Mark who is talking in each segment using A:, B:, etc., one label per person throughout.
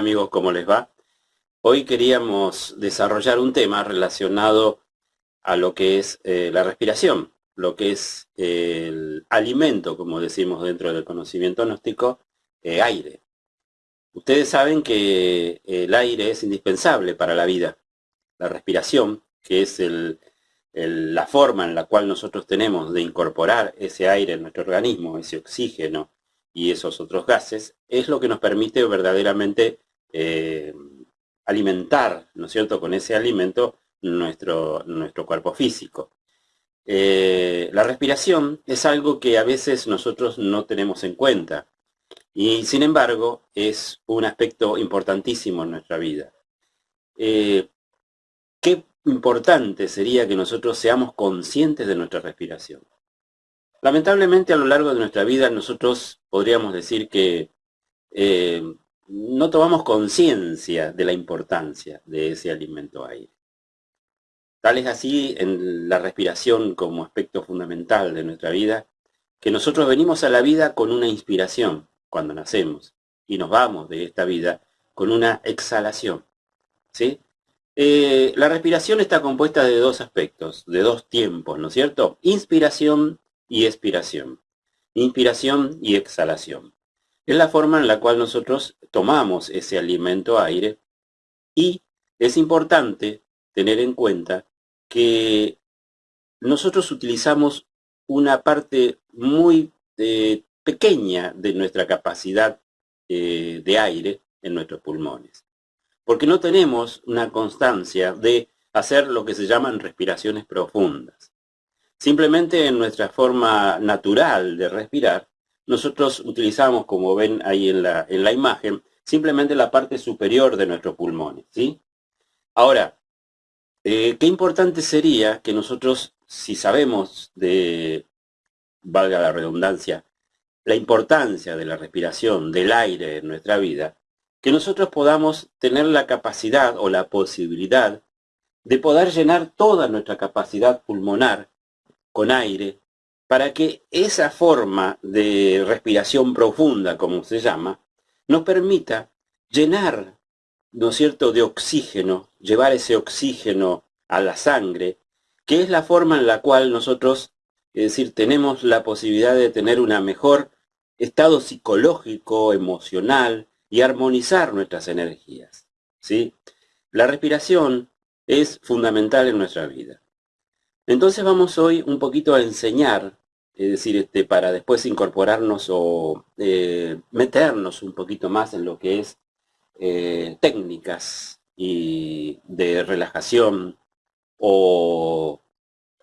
A: amigos? ¿Cómo les va? Hoy queríamos desarrollar un tema relacionado a lo que es eh, la respiración, lo que es el alimento, como decimos dentro del conocimiento gnóstico, eh, aire. Ustedes saben que el aire es indispensable para la vida. La respiración, que es la forma en la cual nosotros tenemos de incorporar ese aire en nuestro organismo, ese oxígeno, y esos otros gases, es lo que nos permite verdaderamente eh, alimentar, ¿no es cierto?, con ese alimento nuestro, nuestro cuerpo físico. Eh, la respiración es algo que a veces nosotros no tenemos en cuenta y sin embargo es un aspecto importantísimo en nuestra vida. Eh, qué importante sería que nosotros seamos conscientes de nuestra respiración. Lamentablemente a lo largo de nuestra vida nosotros podríamos decir que no tomamos conciencia de la importancia de ese alimento aire. Tal es así en la respiración como aspecto fundamental de nuestra vida, que nosotros venimos a la vida con una inspiración cuando nacemos y nos vamos de esta vida con una exhalación. ¿sí? Eh, la respiración está compuesta de dos aspectos, de dos tiempos, ¿no es cierto? Inspiración y expiración. Inspiración y exhalación. Es la forma en la cual nosotros tomamos ese alimento aire y es importante tener en cuenta que nosotros utilizamos una parte muy eh, pequeña de nuestra capacidad eh, de aire en nuestros pulmones. Porque no tenemos una constancia de hacer lo que se llaman respiraciones profundas. Simplemente en nuestra forma natural de respirar, nosotros utilizamos, como ven ahí en la, en la imagen, simplemente la parte superior de nuestros pulmones. ¿sí? Ahora, eh, qué importante sería que nosotros, si sabemos de, valga la redundancia, la importancia de la respiración, del aire en nuestra vida, que nosotros podamos tener la capacidad o la posibilidad de poder llenar toda nuestra capacidad pulmonar con aire, para que esa forma de respiración profunda, como se llama, nos permita llenar, ¿no es cierto?, de oxígeno, llevar ese oxígeno a la sangre, que es la forma en la cual nosotros, es decir, tenemos la posibilidad de tener un mejor estado psicológico, emocional y armonizar nuestras energías. ¿sí? La respiración es fundamental en nuestra vida. Entonces vamos hoy un poquito a enseñar, es decir, este, para después incorporarnos o eh, meternos un poquito más en lo que es eh, técnicas y de relajación o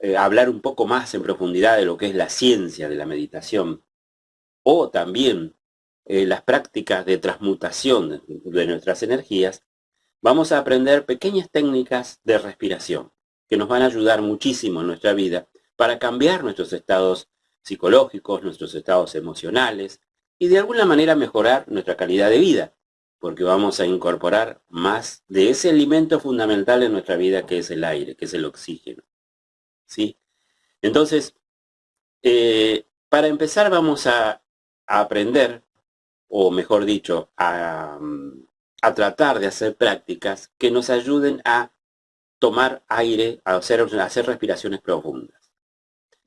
A: eh, hablar un poco más en profundidad de lo que es la ciencia de la meditación o también las prácticas de transmutación de nuestras energías, vamos a aprender pequeñas técnicas de respiración que nos van a ayudar muchísimo en nuestra vida para cambiar nuestros estados psicológicos, nuestros estados emocionales y de alguna manera mejorar nuestra calidad de vida, porque vamos a incorporar más de ese alimento fundamental en nuestra vida que es el aire, que es el oxígeno. ¿Sí? Entonces, eh, para empezar vamos a, aprender, o mejor dicho, a, a tratar de hacer prácticas que nos ayuden a tomar aire, a hacer, hacer respiraciones profundas.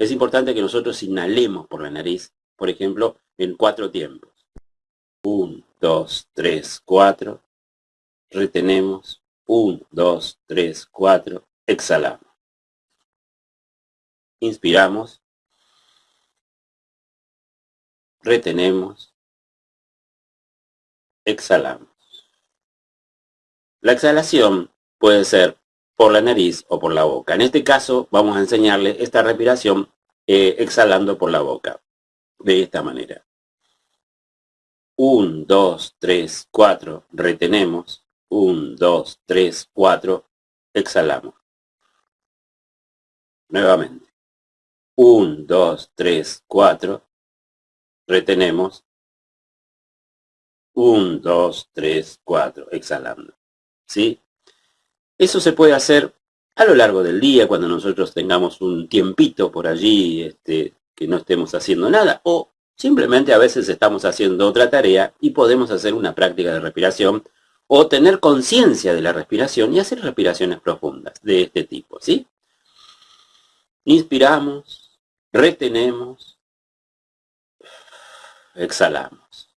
A: Es importante que nosotros inhalemos por la nariz, por ejemplo, en cuatro tiempos. Un, dos, tres, cuatro. Retenemos. Un, dos, tres, cuatro. Exhalamos. Inspiramos. Retenemos. Exhalamos. La exhalación puede ser por la nariz o por la boca. En este caso vamos a enseñarle esta respiración eh, exhalando por la boca. De esta manera. 1, 2, 3, 4. Retenemos. 1, 2, 3, 4. Exhalamos. Nuevamente. 1, 2, 3, 4. Retenemos. 1, 2, 3, 4. Exhalando. ¿Sí? Eso se puede hacer a lo largo del día, cuando nosotros tengamos un tiempito por allí este, que no estemos haciendo nada, o simplemente a veces estamos haciendo otra tarea y podemos hacer una práctica de respiración o tener conciencia de la respiración y hacer respiraciones profundas de este tipo, ¿sí? Inspiramos, retenemos, exhalamos.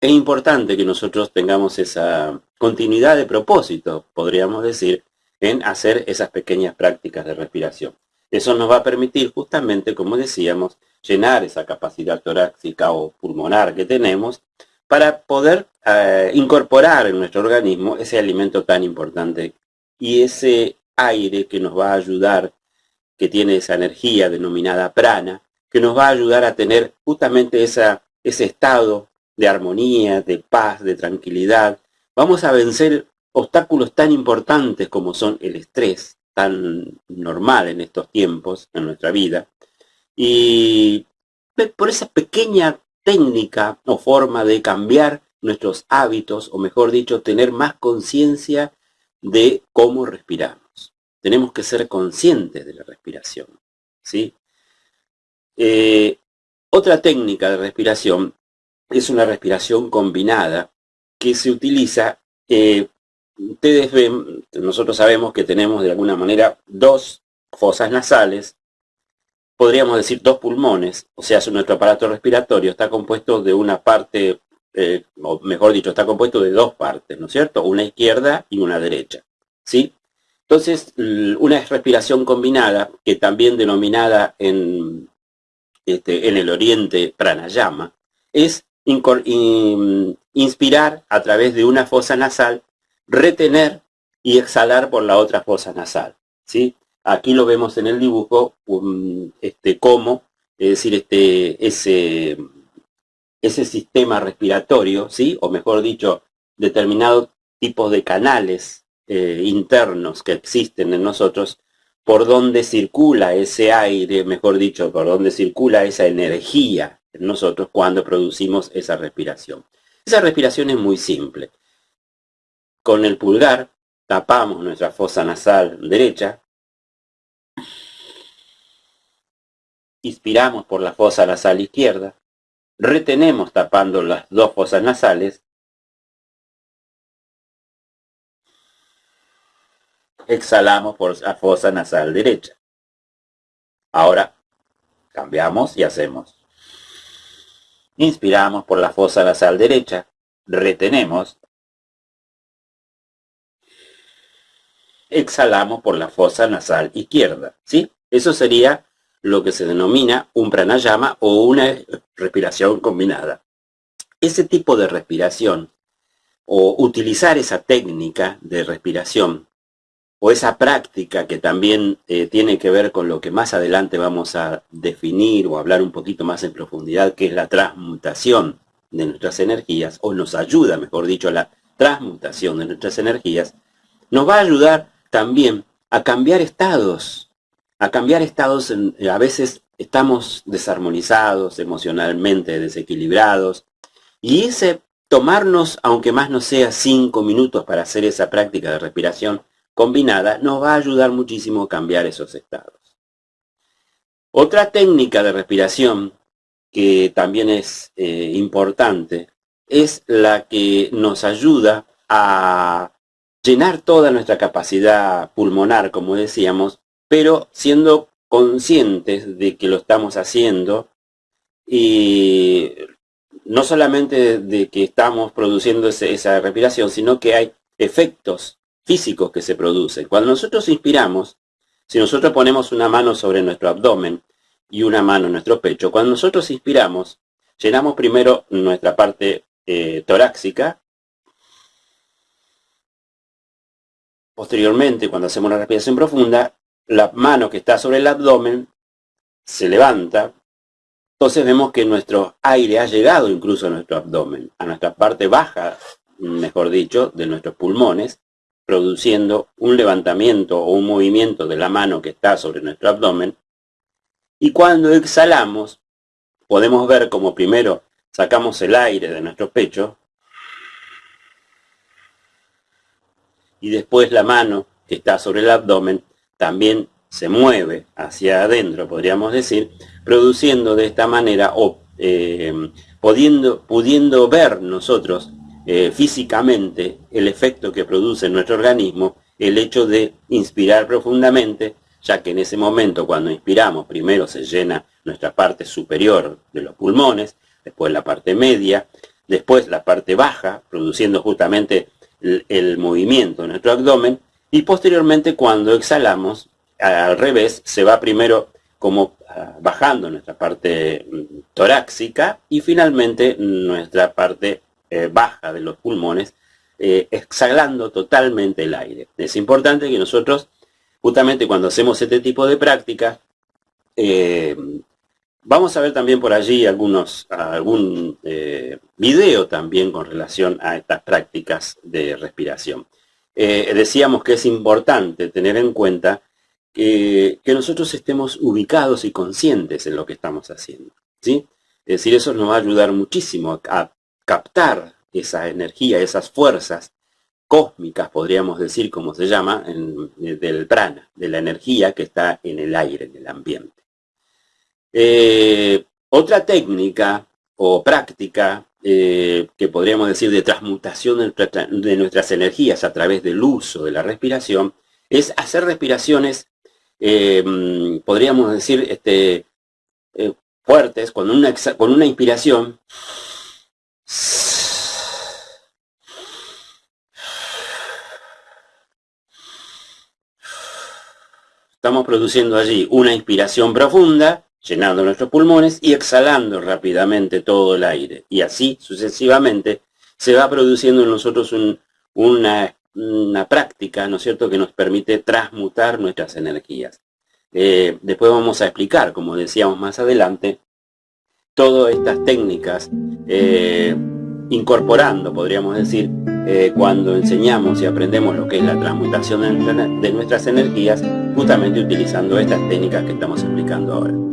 A: Es importante que nosotros tengamos esa continuidad de propósito, podríamos decir, en hacer esas pequeñas prácticas de respiración. Eso nos va a permitir justamente, como decíamos, llenar esa capacidad torácica o pulmonar que tenemos para poder eh, incorporar en nuestro organismo ese alimento tan importante y ese aire que nos va a ayudar, que tiene esa energía denominada prana, que nos va a ayudar a tener justamente ese estado de armonía, de paz, de tranquilidad. Vamos a vencer obstáculos tan importantes como son el estrés, tan normal en estos tiempos, en nuestra vida. Y por esa pequeña técnica o forma de cambiar nuestros hábitos, o mejor dicho, tener más conciencia de cómo respiramos. Tenemos que ser conscientes de la respiración. ¿sí? Eh, otra técnica de respiración es una respiración combinada que se utiliza, eh, ustedes ven, nosotros sabemos que tenemos de alguna manera dos fosas nasales podríamos decir dos pulmones, o sea, nuestro aparato respiratorio está compuesto de una parte, eh, o mejor dicho, está compuesto de dos partes, ¿no es cierto? Una izquierda y una derecha, ¿sí? Entonces, una respiración combinada, que también denominada en, este, en el oriente pranayama, es inspirar a través de una fosa nasal, retener y exhalar por la otra fosa nasal, ¿sí? Aquí lo vemos en el dibujo, este, cómo, es decir, este, ese, ese sistema respiratorio, ¿sí? o mejor dicho, determinados tipos de canales eh, internos que existen en nosotros, por donde circula ese aire, mejor dicho, por donde circula esa energía en nosotros cuando producimos esa respiración. Esa respiración es muy simple. Con el pulgar tapamos nuestra fosa nasal derecha, Inspiramos por la fosa nasal izquierda, retenemos tapando las dos fosas nasales, exhalamos por la fosa nasal derecha. Ahora cambiamos y hacemos. Inspiramos por la fosa nasal derecha, retenemos, exhalamos por la fosa nasal izquierda. ¿sí? Eso sería lo que se denomina un pranayama o una respiración combinada. Ese tipo de respiración o utilizar esa técnica de respiración o esa práctica que también eh, tiene que ver con lo que más adelante vamos a definir o hablar un poquito más en profundidad, que es la transmutación de nuestras energías, o nos ayuda, mejor dicho, a la transmutación de nuestras energías, nos va a ayudar también a cambiar estados a cambiar estados, eh, a veces estamos desarmonizados, emocionalmente desequilibrados, y ese tomarnos, aunque más no sea cinco minutos para hacer esa práctica de respiración combinada, nos va a ayudar muchísimo a cambiar esos estados. Otra técnica de respiración que también es eh, importante es la que nos ayuda a llenar toda nuestra capacidad pulmonar, como decíamos, pero siendo conscientes de que lo estamos haciendo y no solamente de que estamos produciendo esa respiración, sino que hay efectos físicos que se producen. Cuando nosotros inspiramos, si nosotros ponemos una mano sobre nuestro abdomen y una mano en nuestro pecho, cuando nosotros inspiramos, llenamos primero nuestra parte eh, torácica, posteriormente, cuando hacemos una respiración profunda, la mano que está sobre el abdomen se levanta, entonces vemos que nuestro aire ha llegado incluso a nuestro abdomen, a nuestra parte baja, mejor dicho, de nuestros pulmones, produciendo un levantamiento o un movimiento de la mano que está sobre nuestro abdomen. Y cuando exhalamos, podemos ver como primero sacamos el aire de nuestro pecho y después la mano que está sobre el abdomen también se mueve hacia adentro, podríamos decir, produciendo de esta manera o eh, pudiendo, pudiendo ver nosotros eh, físicamente el efecto que produce en nuestro organismo el hecho de inspirar profundamente, ya que en ese momento cuando inspiramos primero se llena nuestra parte superior de los pulmones, después la parte media, después la parte baja, produciendo justamente el, el movimiento de nuestro abdomen, y posteriormente cuando exhalamos, al revés, se va primero como ah, bajando nuestra parte mm, torácica y finalmente nuestra parte eh, baja de los pulmones, eh, exhalando totalmente el aire. Es importante que nosotros, justamente cuando hacemos este tipo de práctica, eh, vamos a ver también por allí algunos, algún video también con relación a estas prácticas de respiración. decíamos que es importante tener en cuenta que, que, nosotros estemos ubicados y conscientes en lo que estamos haciendo. ¿sí? Es decir, eso nos va a ayudar muchísimo a captar esa energía, esas fuerzas cósmicas, podríamos decir, como se llama, del prana, de la energía que está en el aire, en el ambiente. Eh, otra técnica o práctica eh, que podríamos decir de transmutación de, nuestras energías a través del uso de la respiración es hacer respiraciones, eh, podríamos decir, este, fuertes, con una inspiración Estamos produciendo allí una inspiración profunda, llenando nuestros pulmones y exhalando rápidamente todo el aire. Y así sucesivamente se va produciendo en nosotros una, práctica, ¿no es cierto?, que nos permite transmutar nuestras energías. Eh, después vamos a explicar, como decíamos más adelante, todas estas técnicas, eh, incorporando, podríamos decir, eh, cuando enseñamos y aprendemos lo que es la transmutación de nuestras energías, justamente utilizando estas técnicas que estamos explicando ahora.